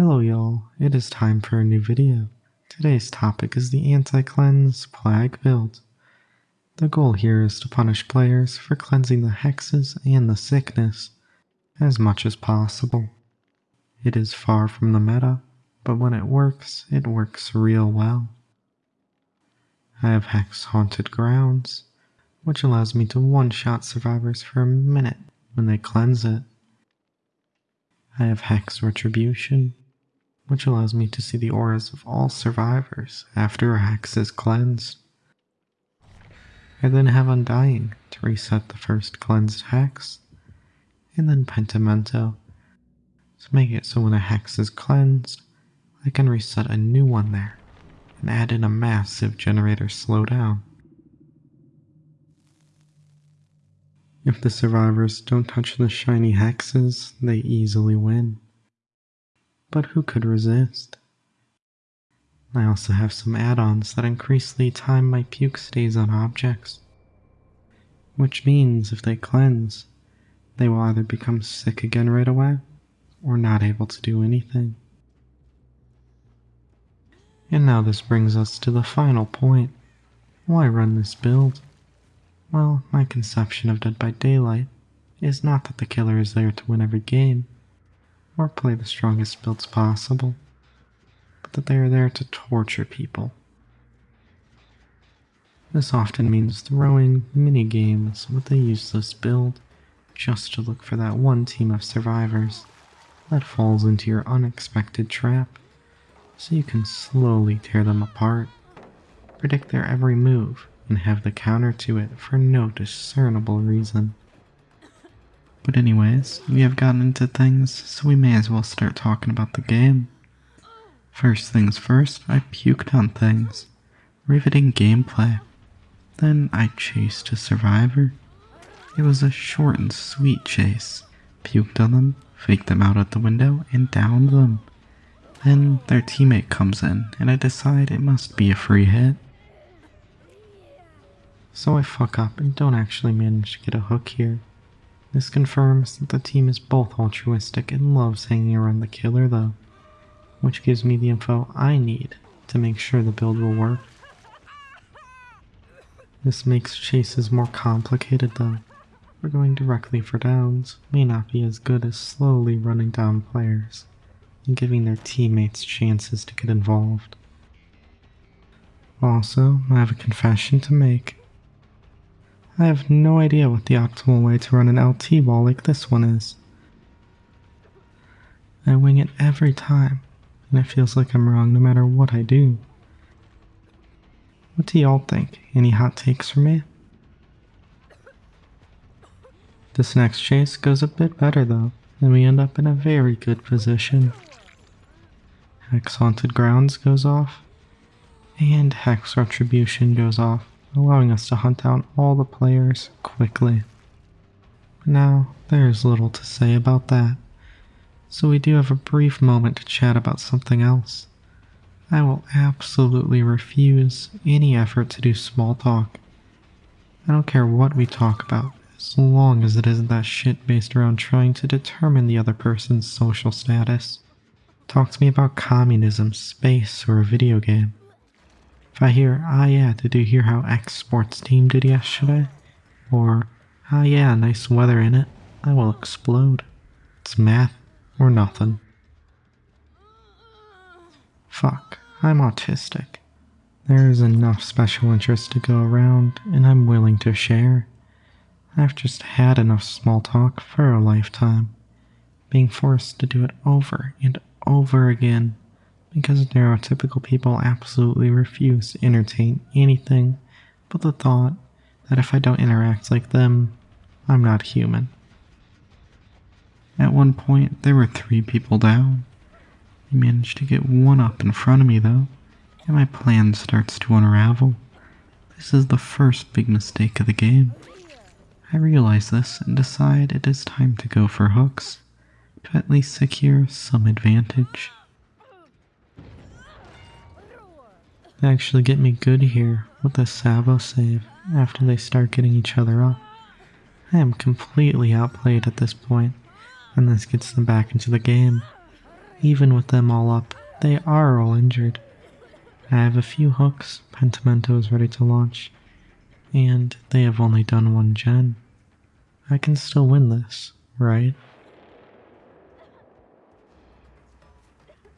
Hello y'all, it is time for a new video. Today's topic is the Anti-Cleanse Plague build. The goal here is to punish players for cleansing the hexes and the sickness as much as possible. It is far from the meta, but when it works, it works real well. I have Hex Haunted Grounds, which allows me to one-shot survivors for a minute when they cleanse it. I have Hex Retribution, which allows me to see the auras of all survivors after a Hex is cleansed. I then have Undying to reset the first cleansed Hex, and then Pentimento to make it so when a Hex is cleansed, I can reset a new one there and add in a massive generator slowdown. If the survivors don't touch the shiny hexes, they easily win. But who could resist? I also have some add-ons that increase the time my puke stays on objects. Which means if they cleanse, they will either become sick again right away, or not able to do anything. And now this brings us to the final point. Why run this build? Well, my conception of Dead by Daylight is not that the killer is there to win every game, or play the strongest builds possible, but that they are there to torture people. This often means throwing mini games with a useless build just to look for that one team of survivors that falls into your unexpected trap, so you can slowly tear them apart, predict their every move, and have the counter to it for no discernible reason. But anyways, we have gotten into things, so we may as well start talking about the game. First things first, I puked on things. Riveting gameplay. Then I chased a survivor. It was a short and sweet chase. Puked on them, faked them out at the window, and downed them. Then their teammate comes in, and I decide it must be a free hit. So I fuck up and don't actually manage to get a hook here. This confirms that the team is both altruistic and loves hanging around the killer though, which gives me the info I need to make sure the build will work. This makes chases more complicated though, for going directly for downs may not be as good as slowly running down players and giving their teammates chances to get involved. Also, I have a confession to make. I have no idea what the optimal way to run an LT wall like this one is. I wing it every time, and it feels like I'm wrong no matter what I do. What do y'all think? Any hot takes for me? This next chase goes a bit better though, and we end up in a very good position. Hex Haunted Grounds goes off, and Hex Retribution goes off allowing us to hunt down all the players quickly. Now, there's little to say about that, so we do have a brief moment to chat about something else. I will absolutely refuse any effort to do small talk. I don't care what we talk about, as long as it isn't that shit based around trying to determine the other person's social status. Talk to me about communism, space, or a video game. If I hear, ah yeah, did you hear how X sports team did yesterday? Or, ah yeah, nice weather in it, I will explode. It's math or nothing. Fuck, I'm autistic. There is enough special interest to go around, and I'm willing to share. I've just had enough small talk for a lifetime, being forced to do it over and over again because neurotypical people absolutely refuse to entertain anything but the thought that if I don't interact like them, I'm not human. At one point, there were three people down. I managed to get one up in front of me though, and my plan starts to unravel. This is the first big mistake of the game. I realize this and decide it is time to go for hooks, to at least secure some advantage. They actually get me good here with the sabo save after they start getting each other up. I am completely outplayed at this point, and this gets them back into the game. even with them all up, they are all injured. I have a few hooks, Pentimento is ready to launch, and they have only done one gen. I can still win this, right?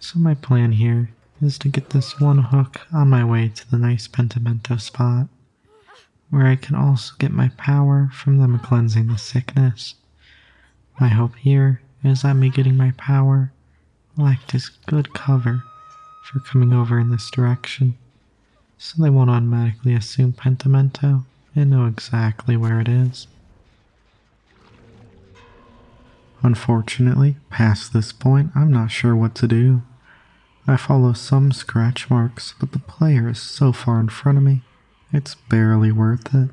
So my plan here is to get this one hook on my way to the nice Pentimento spot, where I can also get my power from them cleansing the sickness. My hope here is that me getting my power will act as good cover for coming over in this direction, so they won't automatically assume Pentimento and know exactly where it is. Unfortunately, past this point, I'm not sure what to do. I follow some scratch marks, but the player is so far in front of me, it's barely worth it.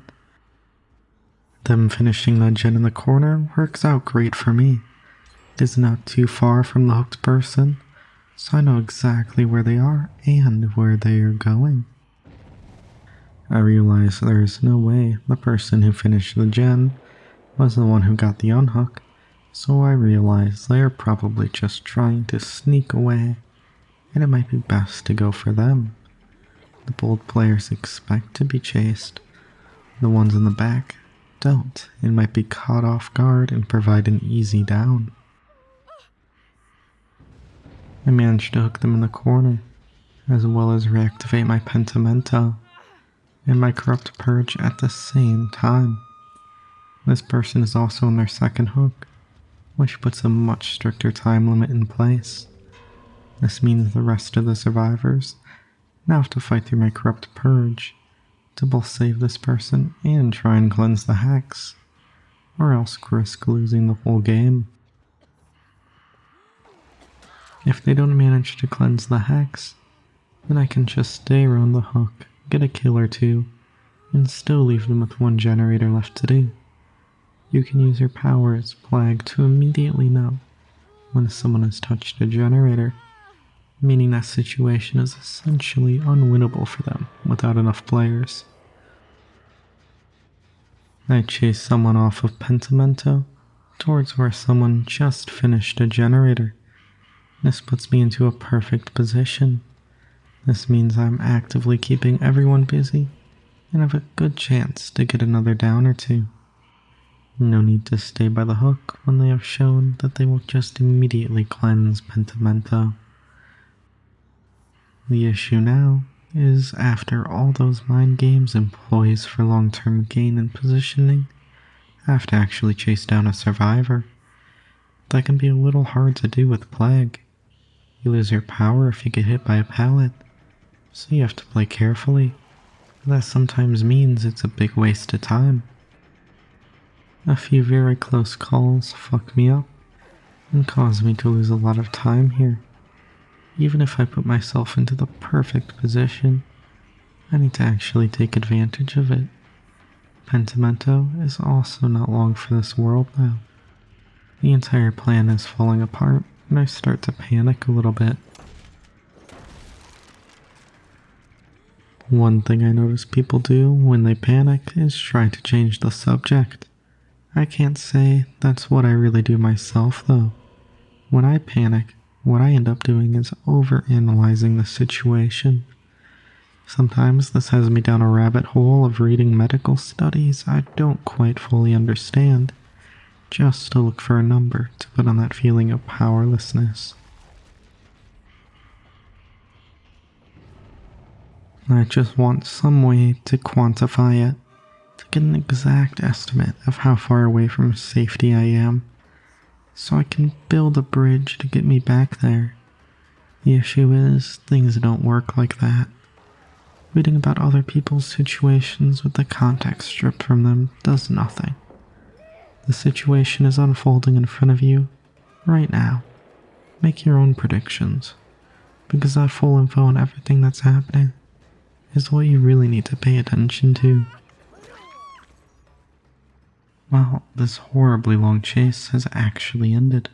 Them finishing the gen in the corner works out great for me. It is not too far from the hooked person, so I know exactly where they are and where they are going. I realize there is no way the person who finished the gen was the one who got the unhook, so I realize they are probably just trying to sneak away and it might be best to go for them. The bold players expect to be chased. The ones in the back don't and might be caught off guard and provide an easy down. I managed to hook them in the corner, as well as reactivate my Pentimento and my Corrupt Purge at the same time. This person is also in their second hook, which puts a much stricter time limit in place. This means the rest of the survivors now have to fight through my corrupt purge to both save this person and try and cleanse the hex, or else risk losing the whole game. If they don't manage to cleanse the hex, then I can just stay around the hook, get a kill or two, and still leave them with one generator left to do. You can use your power as Plague to immediately know when someone has touched a generator meaning that situation is essentially unwinnable for them without enough players. I chase someone off of Pentimento towards where someone just finished a generator. This puts me into a perfect position. This means I'm actively keeping everyone busy and have a good chance to get another down or two. No need to stay by the hook when they have shown that they will just immediately cleanse Pentimento. The issue now is after all those mind games employs for long term gain and positioning, I have to actually chase down a survivor. That can be a little hard to do with Plague. You lose your power if you get hit by a pallet, so you have to play carefully. That sometimes means it's a big waste of time. A few very close calls fuck me up and cause me to lose a lot of time here. Even if I put myself into the perfect position, I need to actually take advantage of it. Pentimento is also not long for this world now. The entire plan is falling apart, and I start to panic a little bit. One thing I notice people do when they panic is try to change the subject. I can't say that's what I really do myself though. When I panic, what I end up doing is overanalyzing the situation. Sometimes this has me down a rabbit hole of reading medical studies I don't quite fully understand, just to look for a number to put on that feeling of powerlessness. I just want some way to quantify it, to get an exact estimate of how far away from safety I am so I can build a bridge to get me back there. The issue is, things don't work like that. Reading about other people's situations with the context stripped from them does nothing. The situation is unfolding in front of you right now. Make your own predictions, because that full info on everything that's happening is what you really need to pay attention to. Well, this horribly long chase has actually ended.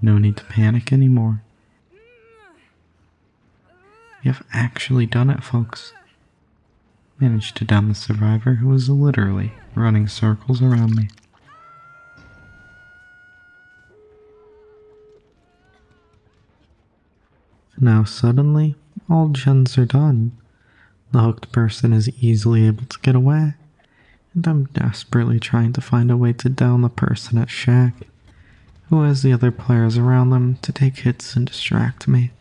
No need to panic anymore. Have actually done it, folks. Managed to down the survivor who was literally running circles around me. Now suddenly, all gens are done. The hooked person is easily able to get away, and I'm desperately trying to find a way to down the person at Shack, who has the other players around them to take hits and distract me.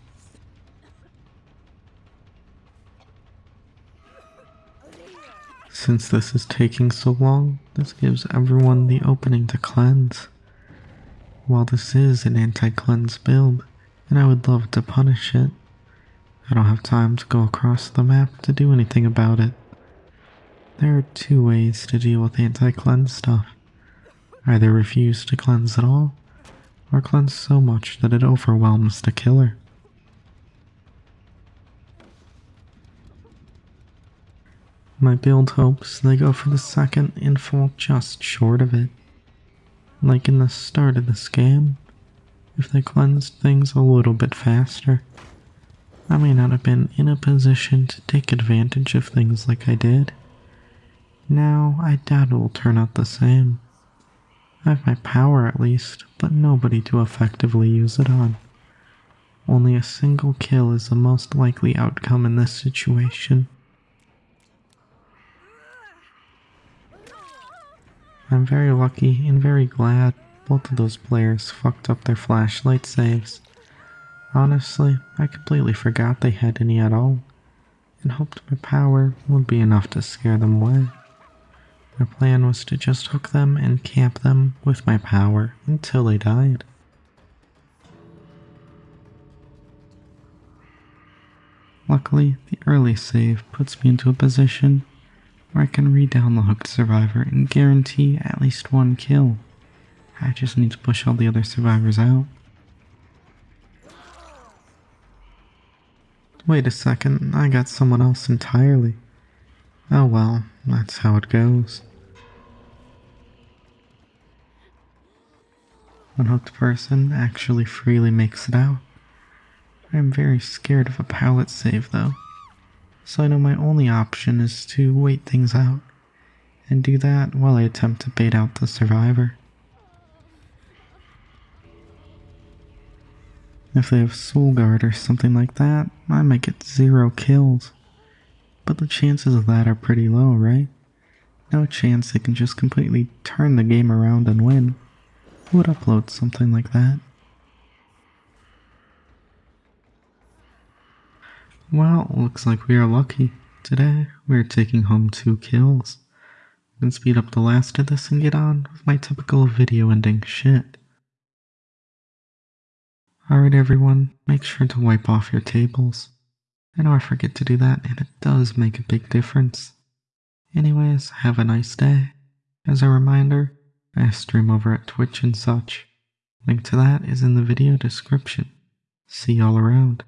Since this is taking so long, this gives everyone the opening to cleanse. While this is an anti-cleanse build, and I would love to punish it, I don't have time to go across the map to do anything about it. There are two ways to deal with anti-cleanse stuff. Either refuse to cleanse at all, or cleanse so much that it overwhelms the killer. My build hopes they go for the second and fall just short of it. Like in the start of the scam, if they cleansed things a little bit faster, I may not have been in a position to take advantage of things like I did. Now, I doubt it will turn out the same. I have my power at least, but nobody to effectively use it on. Only a single kill is the most likely outcome in this situation. I'm very lucky and very glad both of those players fucked up their flashlight saves. Honestly, I completely forgot they had any at all, and hoped my power would be enough to scare them away. My plan was to just hook them and camp them with my power until they died. Luckily, the early save puts me into a position where I can redown the hooked survivor and guarantee at least one kill. I just need to push all the other survivors out. Wait a second, I got someone else entirely. Oh well, that's how it goes. Unhooked person actually freely makes it out. I am very scared of a pallet save though so I know my only option is to wait things out and do that while I attempt to bait out the survivor. If they have Soul Guard or something like that, I might get zero kills. But the chances of that are pretty low, right? No chance they can just completely turn the game around and win. Who would upload something like that? Well, looks like we are lucky. Today, we are taking home two kills. I can speed up the last of this and get on with my typical video ending shit. Alright everyone, make sure to wipe off your tables. I know I forget to do that and it does make a big difference. Anyways, have a nice day. As a reminder, I stream over at Twitch and such. Link to that is in the video description. See y'all around.